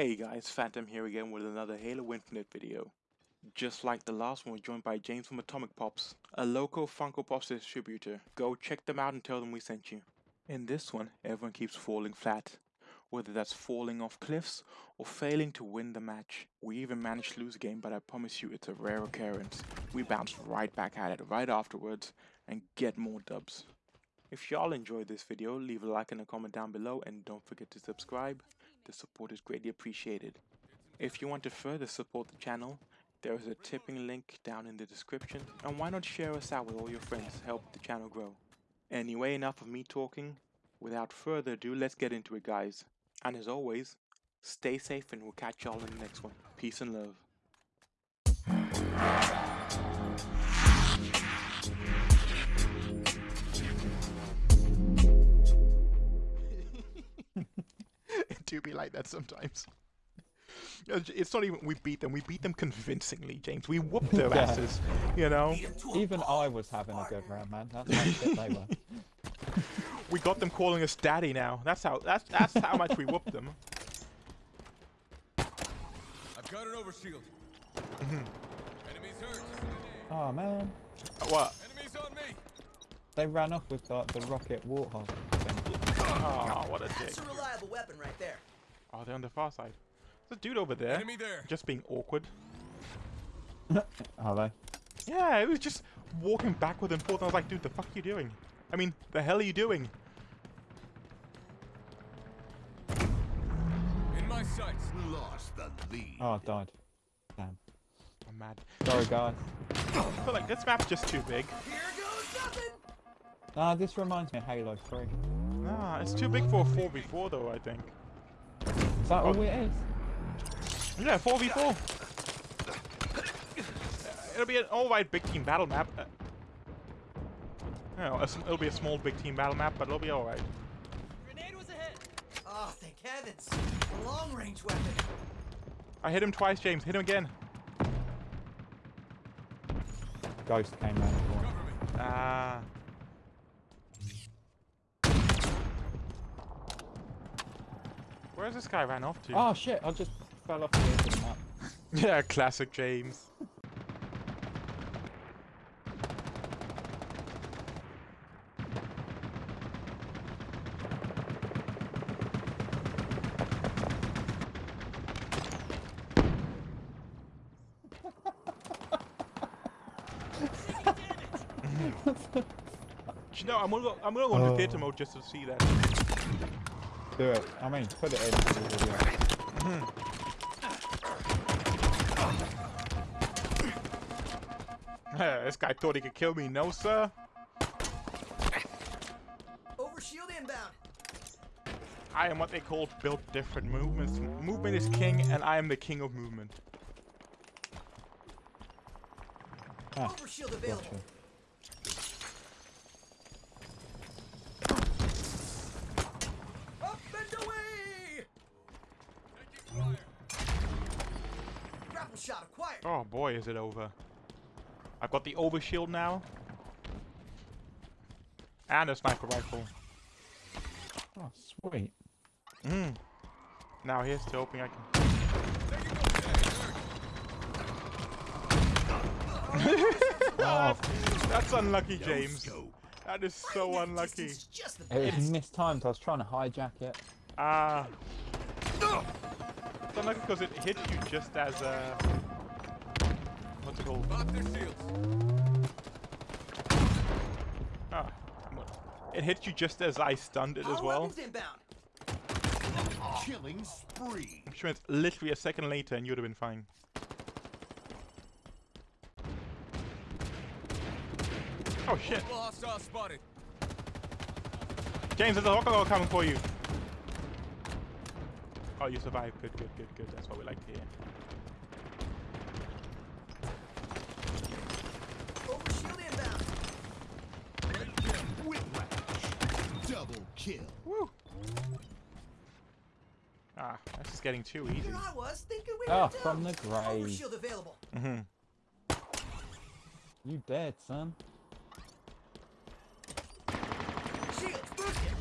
Hey guys, Phantom here again with another Halo Infinite video. Just like the last one, we're joined by James from Atomic Pops, a local Funko Pops distributor. Go check them out and tell them we sent you. In this one, everyone keeps falling flat, whether that's falling off cliffs or failing to win the match. We even managed to lose a game, but I promise you it's a rare occurrence. We bounce right back at it right afterwards and get more dubs. If y'all enjoyed this video, leave a like and a comment down below and don't forget to subscribe. The support is greatly appreciated. If you want to further support the channel, there is a tipping link down in the description and why not share us out with all your friends to help the channel grow. Anyway, enough of me talking. Without further ado, let's get into it guys. And as always, stay safe and we'll catch y'all in the next one. Peace and love. Do be like that sometimes. It's not even we beat them. We beat them convincingly, James. We whooped their Yeah. asses. You know, Even I was having a good round, man. That's how shit they were. we got them calling us daddy now. That's how. That's that's how much we whooped them. I've got an overshield. Mm-hmm. Enemies hurt. Oh man, What? Enemies on me. they ran off with like, the rocket warthog thing. Oh, what a dick. That's a reliable weapon right there. Oh, they're on the far side. There's a dude over there, Enemy there. just being awkward. Are they? Yeah, it was just walking backward and forth. I was like, dude, the fuck are you doing? I mean, the hell are you doing? In my sights. Lost the lead. Oh, I died. Damn. I'm mad. Sorry, guys. I feel like this map's just too big. Here goes nothing. Ah, this reminds me of Halo 3. Nah, it's too big for a 4v4 though, I think. Is that all Oh. it is? Yeah, 4v4. It'll be an alright big team battle map. Uh, you know, it'll be a small big team battle map, but it'll be alright. Grenade was a hit. Oh, thank heavens. A long range weapon. I hit him twice, James. Hit him again. Ghost came round the corner. Cover me. Ah. Where's this guy ran off to? Oh shit, I just fell off the edge of the map. Yeah, classic James. Do you know, I'm gonna go, I'm gonna go into Oh. theater mode just to see that. Do it. I mean, put it in the video. this guy thought he could kill me. No, sir. Overshield inbound. I am what they call built different movements. Movement is king, and I am the king of movement. Ah, Overshield available. gotcha. Up and away. Grapple shot acquired. Oh boy, is it over. I've got the overshield now. And a sniper rifle. Oh, sweet. Mm. Now here's to hoping I can. Oh, That's unlucky, James. That is so unlucky. distance is Just the it was best. mistimed. I was trying to hijack it. Ah. It's unlucky because it hit you just as uh What's it called? Pop their shields. Ah. It hit you just as I stunned it as well. weapons inbound. Killing spree. I'm sure it's literally a second later and you'd have been fine. Oh shit. Multiple hostiles spotted. James, there's a rocket coming for you. Oh, you survived. Good, good, good, good. That's what we like to hear. Overshield inbound. Whiplash. Double kill. Woo! Ah, that's just getting too easy. Here I was thinking we Oh, from done. the grave. Overshield available. Mm-hmm. You dead, son. Shields boosted.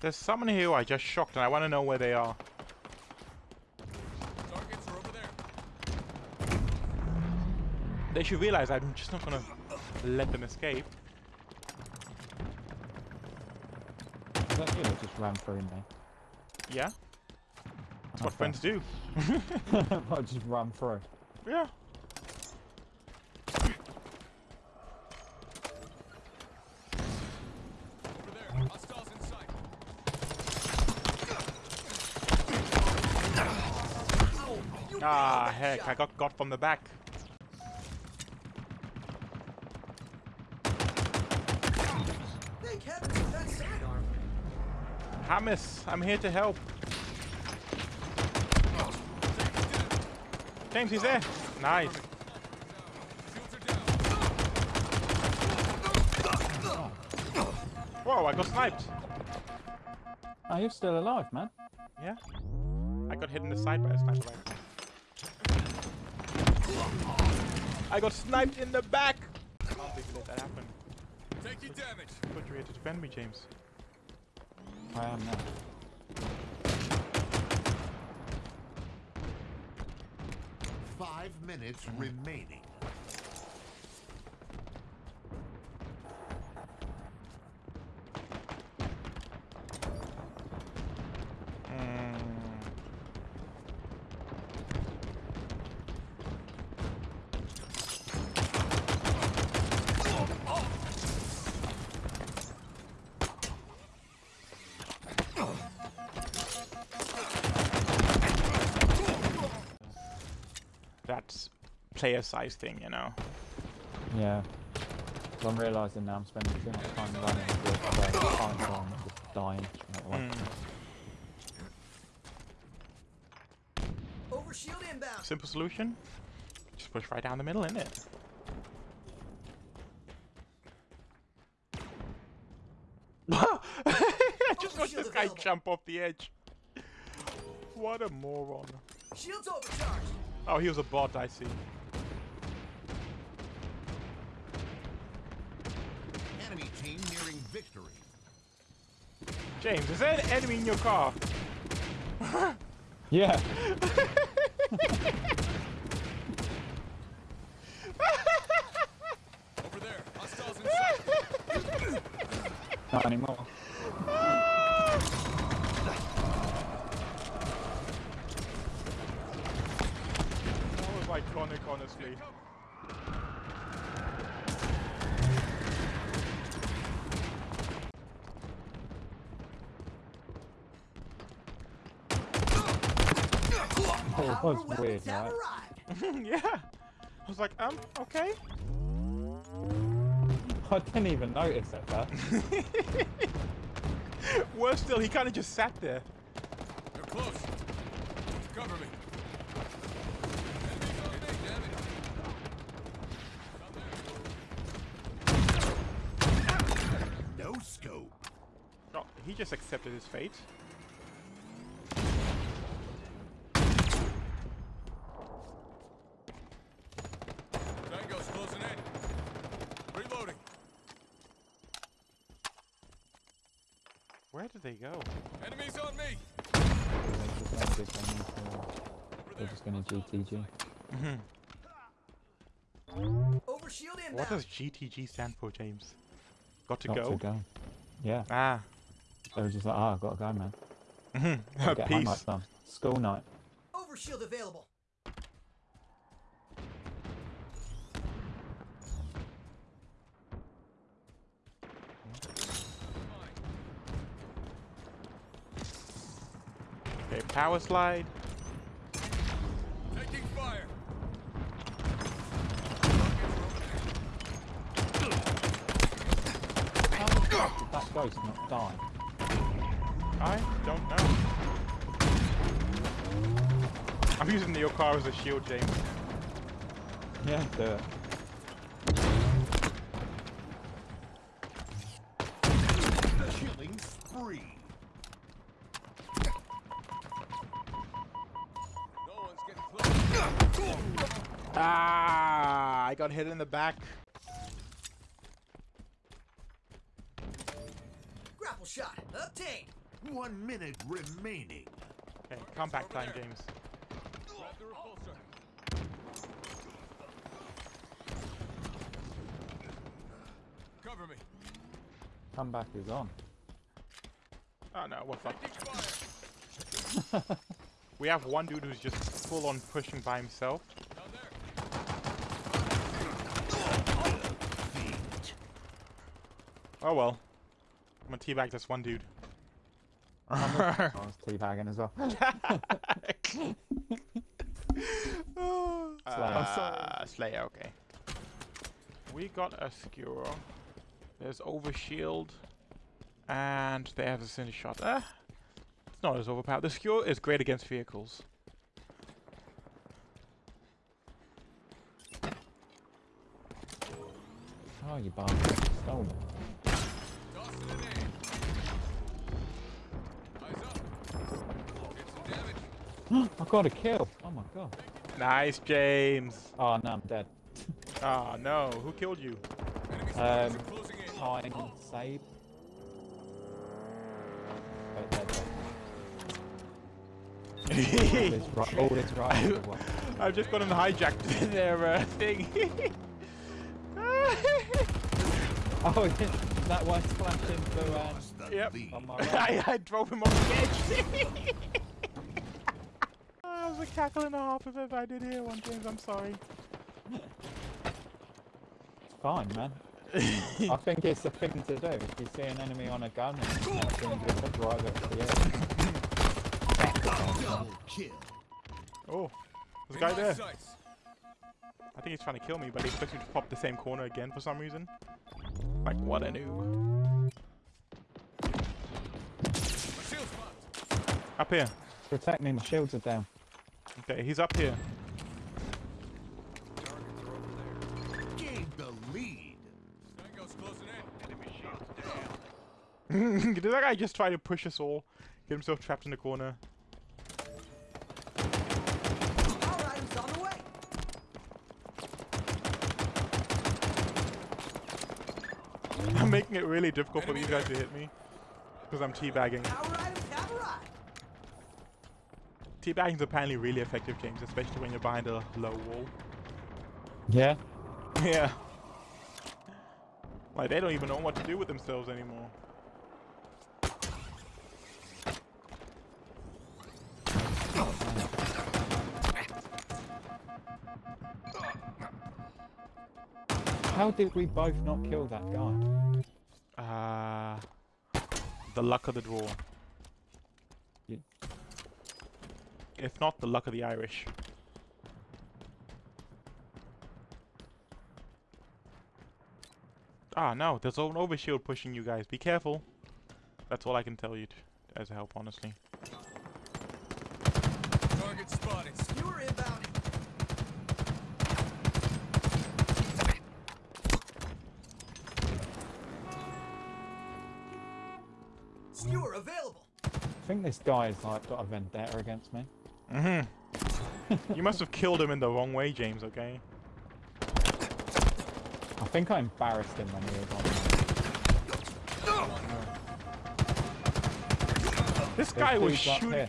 There's someone here who I just shocked and I want to know where they are. Targets are over there. They should realize I'm just not gonna let them escape. Is that you that just ran through me? Yeah? That's what Okay. friends do. I just run through. Yeah. Over there. Hostiles in sight. You Ah, heck, I got got from the back. Thank heavens for that sidearm. Hamis, I'm here to help. James, he's there. Nice. Are. Whoa, I got sniped. Oh, you're still alive, man. Yeah. I got hit in the side by a sniper. I got sniped in the back. I can't believe you let that happen. Taking damage. I thought you were here to defend me, James. I am now. Five minutes remaining. Player size thing, you know. Yeah. So I'm realising now I'm spending too much time running with uh, time bomb and just dying straight away. Mm. Overshield inbound. Simple solution. Just push right down the middle, innit? I just watched this guy available. jump off the edge. What a moron. Shields overcharged. Oh, he was a bot, I see. Enemy team nearing victory. James, is there an enemy in your car? Yeah. Over there. Hostiles in sight. Not anymore. Oh, it was weird, right? yeah. I was like, um, okay. I didn't even notice at first. Worse still, he kind of just sat there. They're close. Cover me. Enemies on me. Damn it. No scope. Oh, he just accepted his fate. Tango's closing in. Reloading. Where did they go? Enemies on me. They're just, no good, they need to- Over they're there. just gonna GTG. Overshield inbound. What does GTG stand for, James? Got to Got go? to go. Yeah. Ah. They were just like, oh, I've got to go, man. Mhm. Gotta Get homework Peace. done. School night. Overshield available. Power slide. Taking fire. How did that ghost not die? I don't know. I'm using your car as a shield, James. Yeah, do it. Killing spree. No one's getting close. Ah, I got hit in the back. Grapple shot obtained. One minute remaining. Okay, comeback time, James. Grab the repulsor. Cover me. Comeback is on. Oh no, what's up? Taking fire. We have one dude who's just full on pushing by himself. Down there. Oh well. I'm gonna teabag this one dude. I was teabagging as well. Uh, Slayer, okay. We got a skewer. There's overshield. And they have a cinder shot. Uh, it's not as overpowered. The skewer is great against vehicles. Oh, you bastard. Stole it. I got a kill. Oh my god. Nice, James. Oh no, I'm dead. Oh no, who killed you? Um, soldiers are closing in. Pine save. But dead, dead. All is right. All is right. I've just got him hijacked their uh, thing. Oh, yeah, that one splashed into um, Yep. on. I, I drove him off the edge. That was a cackle and a half if I did hear one, James. I'm sorry. Fine, man. I think it's the thing to do. If you see an enemy on a gun, and you can just drive it to the edge. Double kill. Oh, there's a guy there. I think he's trying to kill me, but he expects me to pop the same corner again for some reason. Like, what a noob. My shield's popped. Up here. Protect me, my shields are down. Okay, he's up here. Targets are over there. Gained the lead. Tango's closing in. Enemy shield's down. Did that guy just try to push us all? Get himself trapped in the corner. Power items on the way. I'm making it really difficult for these guys to hit me. Because I'm teabagging. Power items have arrived. Teabagging's apparently really effective, James, especially when you're behind a low wall. Yeah. yeah. Like, they don't even know what to do with themselves anymore. How did we both not kill that guy? Uh, the luck of the draw. You- If not, the luck of the Irish. Ah, no, there's an overshield pushing you guys. Be careful. That's all I can tell you t- as a help, honestly. Target spotted. Skewer inbound. Skewer available. I think this guy's like got a vendetta against me. Mm-hmm. you must have killed him in the wrong way, James, okay? I think I embarrassed him when he was on. This guy was shooting him.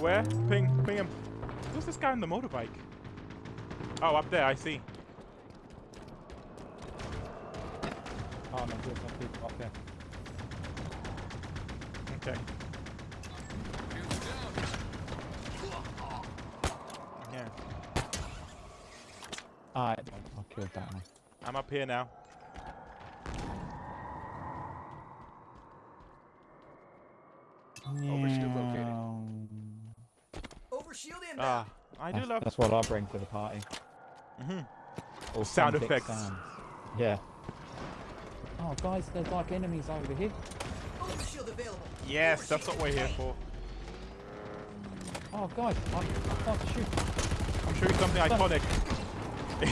Where? Ping, ping him. Who's this guy on the motorbike? Oh, up there, I see. Oh no, there's some people up there. Okay. Shield's down. Yeah. Alright, I killed that one. I'm up here now. Overshield located. Um, Overshield inbound. Ah, I do That's, love. that's what I bring to the party. hmm Authentic Sound effects. sounds. Yeah. Oh, guys, there's like enemies over here. Overshield available. Yes, that's what we're here for. Oh, guys, I, I can't shoot. I'm sure it's something iconic. Oh,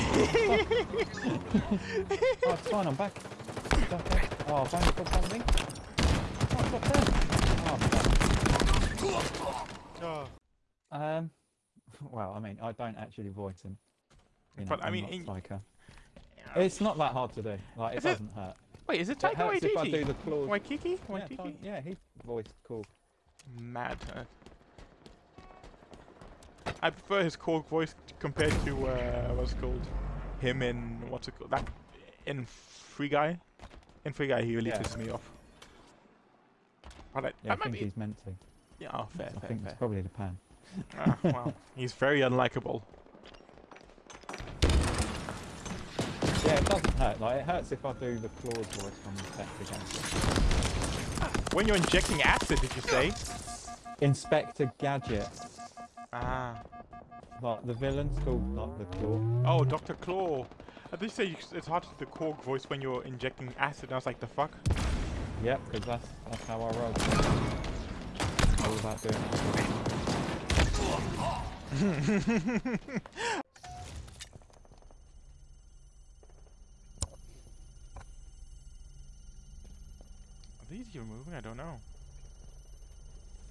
it's fine, I'm back. Okay. Oh, only got something. Oh, I got ten. Oh, fuck. Oh, Um, well, I mean, I don't actually voice him. You know, But, I mean, in- like. It's not that hard to do. Like, it Is it? doesn't hurt. Wait, is it It Taika hurts if I do Waititi? the claws. Waikiki? Yeah, yeah, he voiced cool. Mad. Uh, I prefer his Korg voice compared to uh, what's it called him in what's it called that in Free Guy. In Free Guy, he really Yeah. pisses me off. But I, Yeah, I think be, he's meant to. yeah, oh, fair, I fair, think fair. it's probably the pan. Ah, well, he's very unlikable. Yeah, it doesn't hurt. Like it hurts if I do the claws voice from Inspector Gadget. When you're injecting acid, did you say? Inspector Gadget. Ah. Like the villain's called not the claw. Oh, Dr. Claw. Uh, I did say it's hard to do the Korg voice when you're injecting acid. I was like, the fuck? Yep, because that's that's how I roll. All about doing. Are these even moving? I don't know.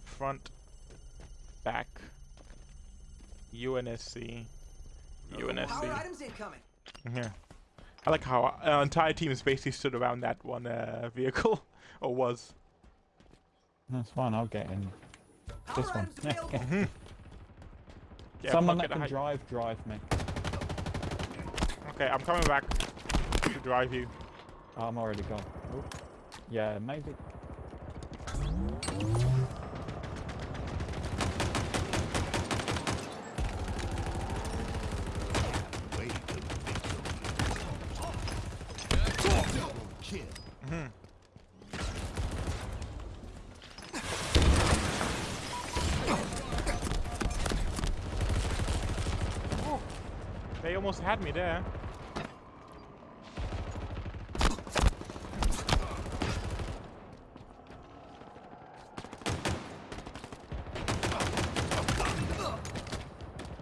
Front, back, UNSC, Power UNSC. items incoming. Yeah. I like how our entire team is basically stood around that one uh, vehicle, or was. That's fine. I'll get in. Power This one. items available. Yeah, Someone that can I- drive, drive me. Okay, I'm coming back to drive you. Oh, I'm already gone. Oh. Yeah, maybe. Way to victory. Double kill. They almost had me there.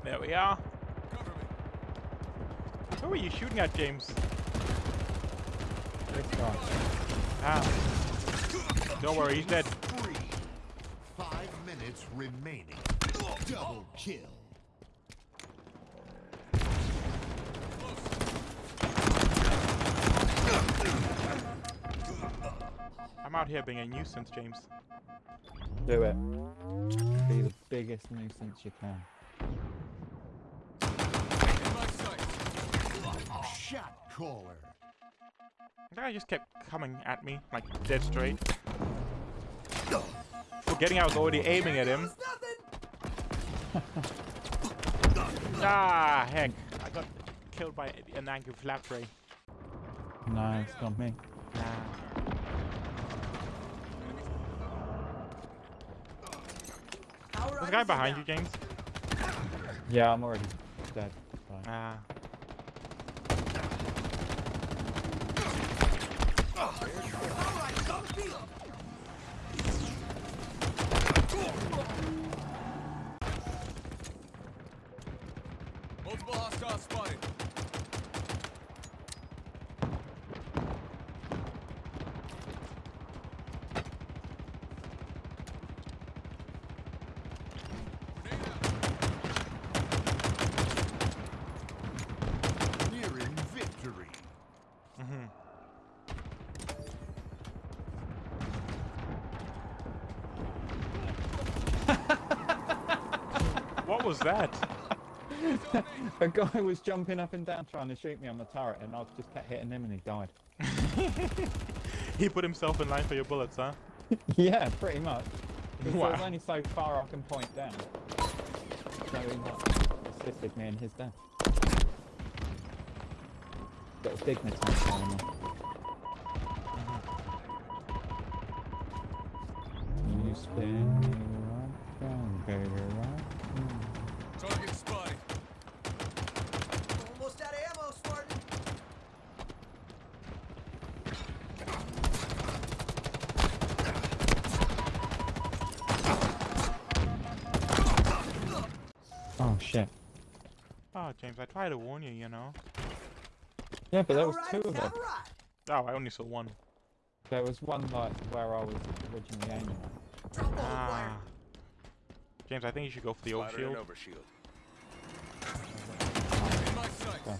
There we are. Who are you shooting at, James? Ah. Don't worry, he's dead. Three. Five minutes remaining. Double kill. I'm out here being a nuisance, James. Do it. Be the biggest nuisance you can. In my sight. Shot caller. The guy just kept coming at me, like dead straight. Forgetting I was already aiming at him. Ah, heck. I got killed by an angry flap ray. No, it's not me. Ah. There's a guy behind you. James. Yeah, I'm already dead. Ah. Power items on the field. Multiple hostiles spotted. Grenade out. Nearing victory. hmm what was that? A guy was jumping up and down trying to shoot me on the turret, and I just kept hitting him, and he died. He put himself in line for your bullets, huh? yeah, pretty much. Wow. there's only so far I can point down. So he like, assisted me in his death. Got a dignity going on. You spin me right round, baby, right round. Target spotted. Almost out of ammo, Spartan. Oh shit. Oh, James, I tried to warn you, you know. Yeah, but there Power was two of them. have. Oh, I only saw one. There was one like where I was originally aiming at. Drop all the Ah. James, I think you should go for the Spider and overshield. overshield. In my sights. Okay.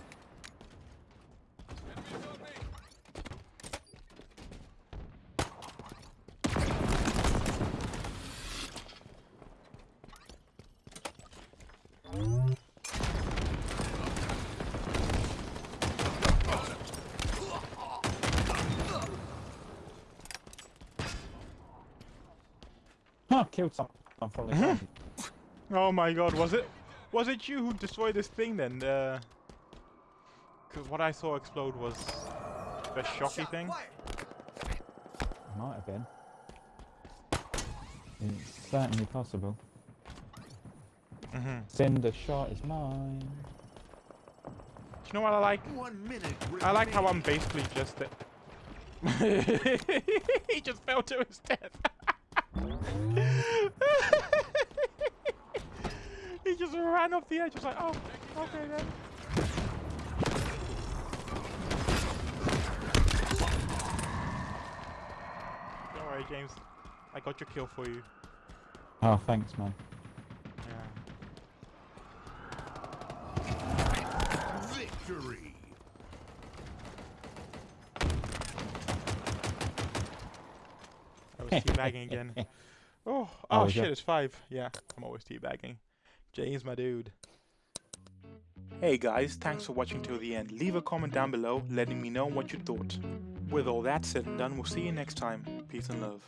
Enemies on me. Huh, killed someone from the garden. Oh my god, was it was it you who destroyed this thing then? Uh, Cause what I saw explode was the shocky thing. Might have been. It's certainly possible. Mm-hmm. Cinder shot is mine. Do you know what I like? One minute I like how I'm basically just he just fell to his death. he just ran off the edge. I Was like, oh, okay then. Don't worry, James. I got your kill for you. Oh, thanks, man. Yeah. Victory. I was teabagging again. Oh, oh, Oh, shit, it's five. Yeah, I'm always teabagging. James, my dude. Hey guys, thanks for watching till the end. Leave a comment down below letting me know what you thought. With all that said and done, we'll see you next time. Peace and love.